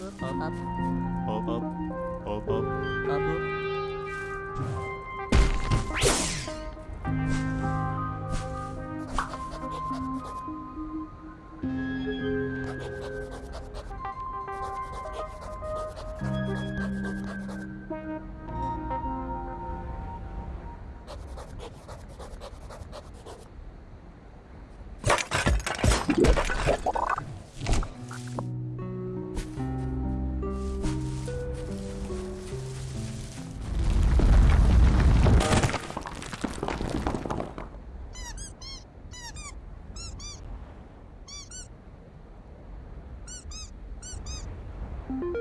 up, up, up, up, up, up, up, up, up. you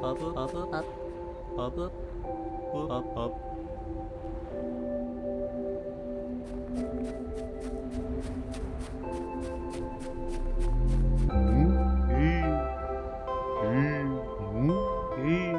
up up up up up up up up Thank you.